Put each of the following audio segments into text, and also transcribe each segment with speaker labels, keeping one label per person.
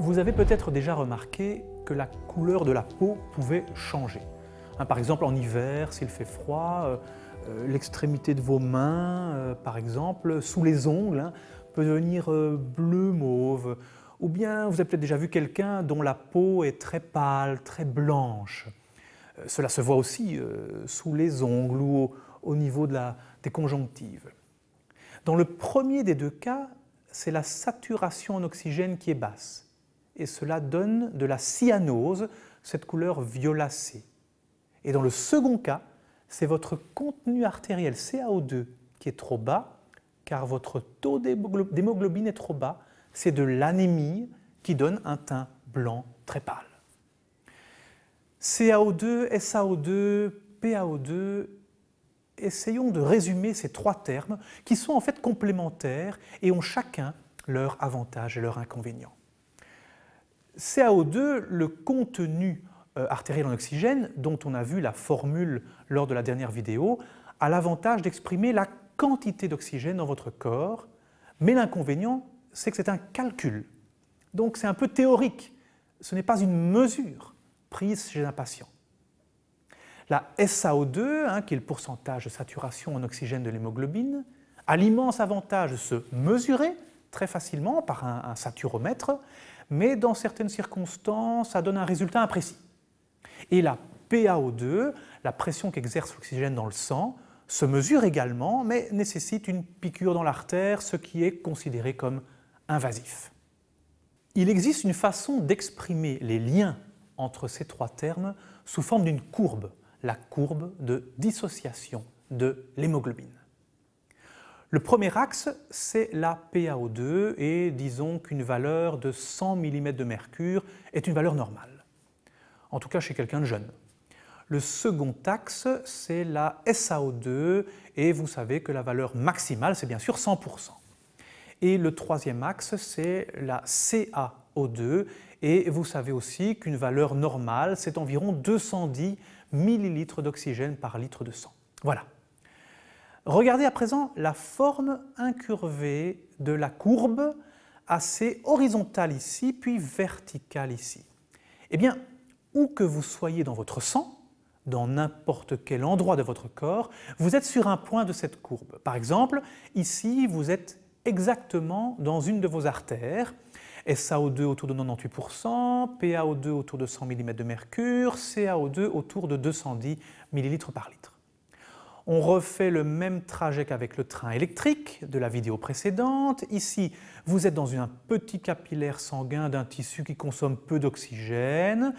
Speaker 1: Vous avez peut-être déjà remarqué que la couleur de la peau pouvait changer. Hein, par exemple, en hiver, s'il fait froid, euh, euh, l'extrémité de vos mains, euh, par exemple, sous les ongles, hein, peut devenir bleu mauve. Ou bien vous avez peut-être déjà vu quelqu'un dont la peau est très pâle, très blanche. cela se voit aussi sous les ongles ou au, niveau de la, des conjonctives. Dans le premier des deux cas, c'est la saturation en oxygène qui est basse et cela donne de la cyanose, cette couleur violacée. Et dans le second cas, c'est votre contenu artériel CaO2 qui est trop bas, car votre taux d'hémoglobine est trop bas, c'est de l'anémie qui donne un teint blanc très pâle. CaO2, SaO2, PaO2, essayons de résumer ces trois termes qui sont en fait complémentaires et ont chacun leurs avantages et leurs inconvénients. CaO2, le contenu euh, artériel en oxygène, dont on a vu la formule lors de la dernière vidéo, a l'avantage d'exprimer la quantité d'oxygène dans votre corps, mais l'inconvénient, c'est que c'est un calcul. Donc c'est un peu théorique, ce n'est pas une mesure prise chez un patient. La SaO2, hein, qui est le pourcentage de saturation en oxygène de l'hémoglobine, a l'immense avantage de se mesurer très facilement par un saturomètre, mais dans certaines circonstances, ça donne un résultat imprécis. Et la PaO2, la pression qu'exerce l'oxygène dans le sang, se mesure également, mais nécessite une piqûre dans l'artère, ce qui est considéré comme invasif. Il existe une façon d'exprimer les liens entre ces trois termes sous forme d'une courbe, la courbe de dissociation de l'hémoglobine. Le premier axe, c'est la PaO2 et disons qu'une valeur de 100 mm de mercure est une valeur normale, en tout cas chez quelqu'un de jeune. Le second axe, c'est la SaO2 et vous savez que la valeur maximale, c'est bien sûr 100%. Et le troisième axe, c'est la CaO2 et vous savez aussi qu'une valeur normale, c'est environ 210 ml d'oxygène par litre de sang. Voilà. Regardez à présent la forme incurvée de la courbe, assez horizontale ici, puis verticale ici. Eh bien, où que vous soyez dans votre sang, dans n'importe quel endroit de votre corps, vous êtes sur un point de cette courbe. Par exemple, ici, vous êtes exactement dans une de vos artères, SaO2 autour de 98%, PaO2 autour de 100 mm de mercure, CaO2 autour de 210 ml par litre. On refait le même trajet qu'avec le train électrique de la vidéo précédente. Ici, vous êtes dans un petit capillaire sanguin d'un tissu qui consomme peu d'oxygène.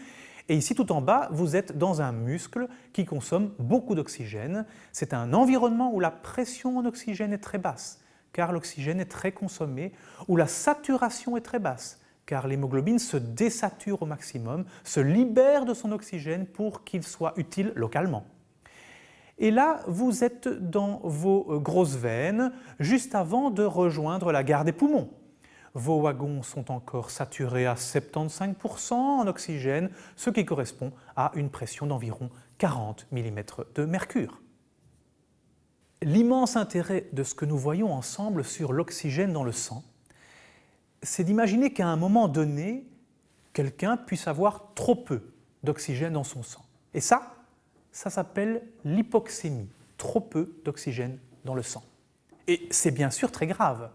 Speaker 1: Et ici, tout en bas, vous êtes dans un muscle qui consomme beaucoup d'oxygène. C'est un environnement où la pression en oxygène est très basse, car l'oxygène est très consommé, où la saturation est très basse, car l'hémoglobine se désature au maximum, se libère de son oxygène pour qu'il soit utile localement. Et là, vous êtes dans vos euh, grosses veines, juste avant de rejoindre la gare des poumons. Vos wagons sont encore saturés à 75% en oxygène, ce qui correspond à une pression d'environ 40 mm de mercure. L'immense intérêt de ce que nous voyons ensemble sur l'oxygène dans le sang, c'est d'imaginer qu'à un moment donné, quelqu'un puisse avoir trop peu d'oxygène dans son sang. Et ça, ça s'appelle l'hypoxémie, trop peu d'oxygène dans le sang. Et c'est bien sûr très grave.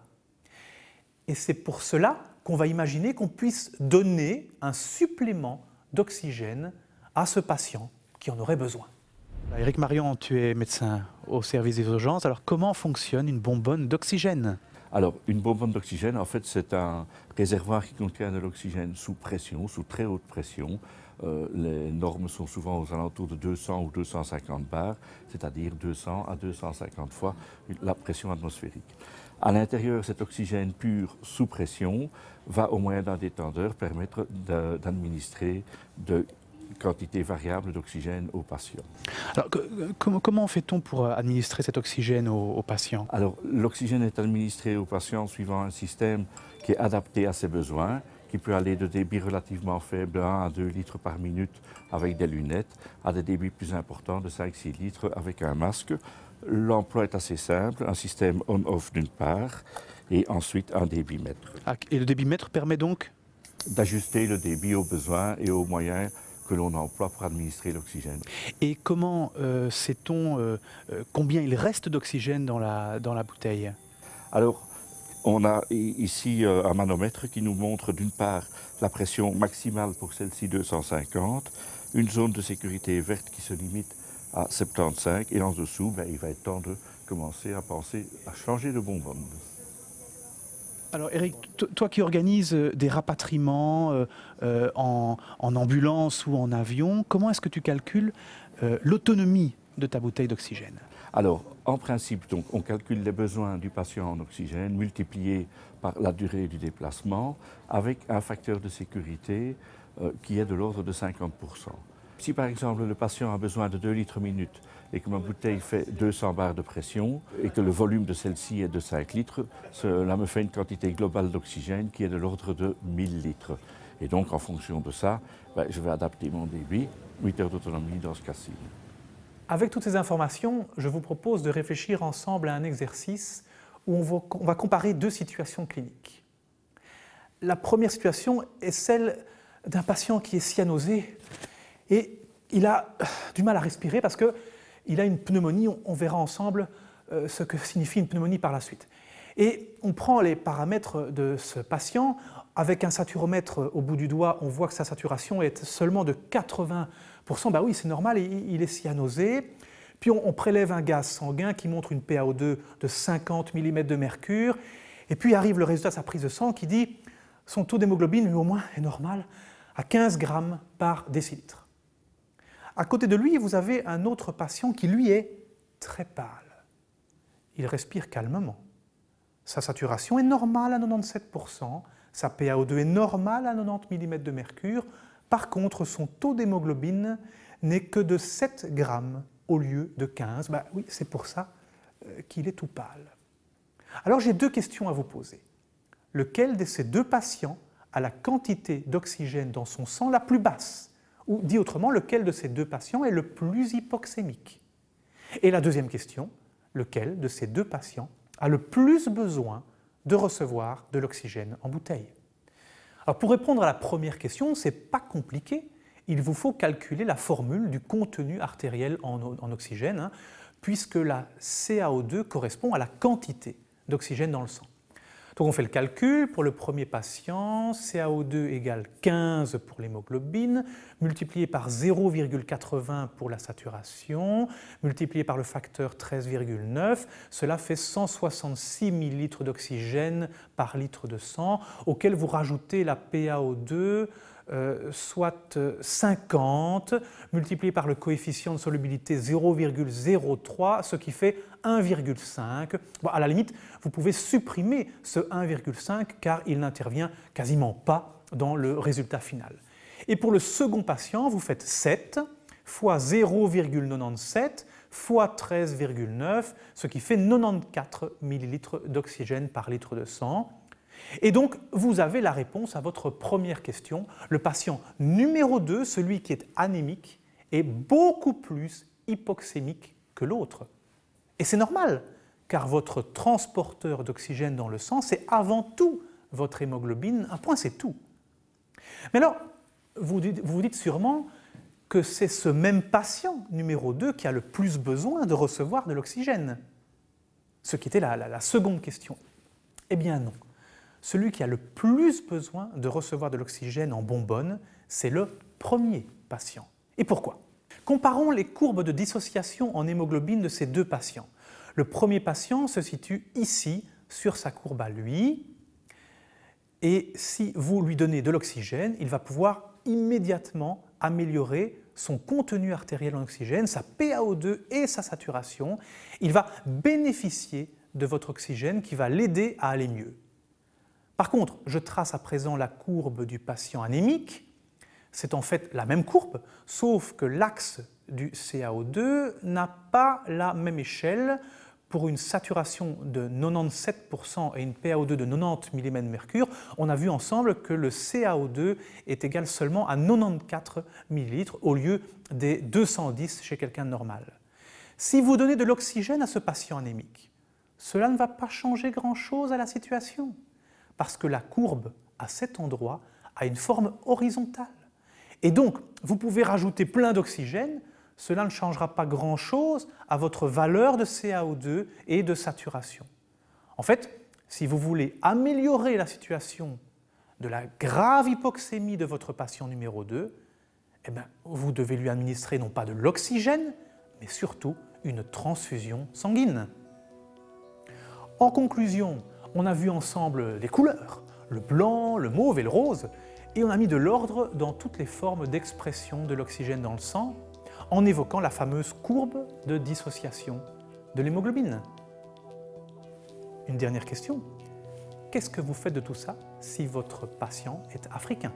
Speaker 1: Et c'est pour cela qu'on va imaginer qu'on puisse donner un supplément d'oxygène à ce patient qui en aurait besoin.
Speaker 2: Éric Marion, tu es médecin au service des urgences. Alors comment fonctionne une bonbonne d'oxygène?
Speaker 3: Alors, une bonbonne d'oxygène, en fait, c'est un réservoir qui contient de l'oxygène sous pression, sous très haute pression, euh, les normes sont souvent aux alentours de 200 ou 250 bars, c'est-à-dire 200 à 250 fois la pression atmosphérique. À l'intérieur, cet oxygène pur sous pression va, au moyen d'un détendeur, permettre d'administrer de quantités variables d'oxygène aux patients.
Speaker 2: Alors, comment fait-on pour administrer cet oxygène aux, aux patients?
Speaker 3: Alors, l'oxygène est administré aux patients suivant un système qui est adapté à ses besoins qui peut aller de débits relativement faibles, 1 à 2 litres par minute avec des lunettes, à des débits plus importants de 5-6 litres avec un masque. L'emploi est assez simple, un système on-off d'une part, et ensuite un débitmètre.
Speaker 2: Ah, et le débitmètre permet donc?
Speaker 3: D'ajuster le débit aux besoins et aux moyens que l'on emploie pour administrer l'oxygène.
Speaker 2: Et comment euh, sait-on euh, euh, combien il reste d'oxygène dans la, dans la bouteille?
Speaker 3: Alors, on a ici un manomètre qui nous montre d'une part la pression maximale pour celle-ci 250, une zone de sécurité verte qui se limite à 75 et en dessous, ben, il va être temps de commencer à penser à changer de bonbonne.
Speaker 2: Alors Eric, toi qui organises euh, des rapatriements euh, euh, en, ambulance ou en avion, comment est-ce que tu calcules l'autonomie de ta bouteille d'oxygène?
Speaker 3: Alors, en principe, on calcule les besoins du patient en oxygène multipliés par la durée du déplacement avec un facteur de sécurité qui est de l'ordre de 50%. Si par exemple le patient a besoin de 2 litres minute et que ma bouteille fait 200 barres de pression et que le volume de celle-ci est de 5 litres, cela me fait une quantité globale d'oxygène qui est de l'ordre de 1000 litres. Et donc en fonction de ça, ben, je vais adapter mon débit, 8 heures d'autonomie dans ce cas-ci.
Speaker 1: Avec toutes ces informations, je vous propose de réfléchir ensemble à un exercice où on va comparer deux situations cliniques. La première situation est celle d'un patient qui est cyanosé et il a du mal à respirer parce qu'il a une pneumonie. On, verra ensemble euh, ce que signifie une pneumonie par la suite. Et on prend les paramètres de ce patient. Avec un saturomètre au bout du doigt, on voit que sa saturation est seulement de 80%. Bah oui, c'est normal, il, est cyanosé. Puis on, prélève un gaz sanguin qui montre une PaO2 de 50 mm de mercure. Et puis arrive le résultat de sa prise de sang qui dit son taux d'hémoglobine, lui au moins, est normal, à 15 grammes par décilitre. À côté de lui, vous avez un autre patient qui, lui, est très pâle. Il respire calmement. Sa saturation est normale à 97%, sa PaO2 est normale à 90 mm de mercure. Par contre, son taux d'hémoglobine n'est que de 7 grammes au lieu de 15. Ben oui, c'est pour ça euh, qu'il est tout pâle. Alors j'ai deux questions à vous poser. Lequel de ces deux patients a la quantité d'oxygène dans son sang la plus basse? Ou dit autrement, lequel de ces deux patients est le plus hypoxémique? Et la deuxième question, lequel de ces deux patients a le plus besoin de recevoir de l'oxygène en bouteille? Pour répondre à la première question, ce n'est pas compliqué. Il vous faut calculer la formule du contenu artériel en, oxygène, hein, puisque la CaO2 correspond à la quantité d'oxygène dans le sang. Donc on fait le calcul, pour le premier patient, CaO2 égale 15 pour l'hémoglobine, multiplié par 0,80 pour la saturation, multiplié par le facteur 13,9, cela fait 166 ml d'oxygène par litre de sang, auquel vous rajoutez la PaO2 euh, soit 50, multiplié par le coefficient de solubilité 0,03, ce qui fait 1,5. Bon, à la limite, vous pouvez supprimer ce 1,5 car il n'intervient quasiment pas dans le résultat final. Et pour le second patient, vous faites 7 fois 0,97 fois 13,9, ce qui fait 94 ml d'oxygène par litre de sang. Et donc, vous avez la réponse à votre première question. Le patient numéro 2, celui qui est anémique, est beaucoup plus hypoxémique que l'autre. Et c'est normal, car votre transporteur d'oxygène dans le sang, c'est avant tout votre hémoglobine. Un point, c'est tout. Mais alors, vous vous dites sûrement que c'est ce même patient numéro 2 qui a le plus besoin de recevoir de l'oxygène. Ce qui était la seconde question. Eh bien non celui qui a le plus besoin de recevoir de l'oxygène en bonbonne, c'est le premier patient. Et pourquoi? Comparons les courbes de dissociation en hémoglobine de ces deux patients. Le premier patient se situe ici, sur sa courbe à lui, et si vous lui donnez de l'oxygène, il va pouvoir immédiatement améliorer son contenu artériel en oxygène, sa PaO2 et sa saturation. Il va bénéficier de votre oxygène qui va l'aider à aller mieux. Par contre, je trace à présent la courbe du patient anémique. C'est en fait la même courbe, sauf que l'axe du CaO2 n'a pas la même échelle pour une saturation de 97% et une PaO2 de 90 mm de mercure, on a vu ensemble que le CaO2 est égal seulement à 94 ml au lieu des 210 chez quelqu'un normal. Si vous donnez de l'oxygène à ce patient anémique, cela ne va pas changer grand-chose à la situation parce que la courbe, à cet endroit, à une forme horizontale. Et donc, vous pouvez rajouter plein d'oxygène, cela ne changera pas grand-chose à votre valeur de CaO2 et de saturation. En fait, si vous voulez améliorer la situation de la grave hypoxémie de votre patient numéro 2, eh bien, vous devez lui administrer non pas de l'oxygène, mais surtout une transfusion sanguine. En conclusion, on a vu ensemble les couleurs, le blanc, le mauve et le rose, et on a mis de l'ordre dans toutes les formes d'expression de l'oxygène dans le sang, en évoquant la fameuse courbe de dissociation de l'hémoglobine. Une dernière question. Qu'est-ce que vous faites de tout ça si votre patient est africain?